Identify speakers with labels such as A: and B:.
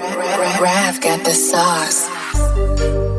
A: Rav got the sauce.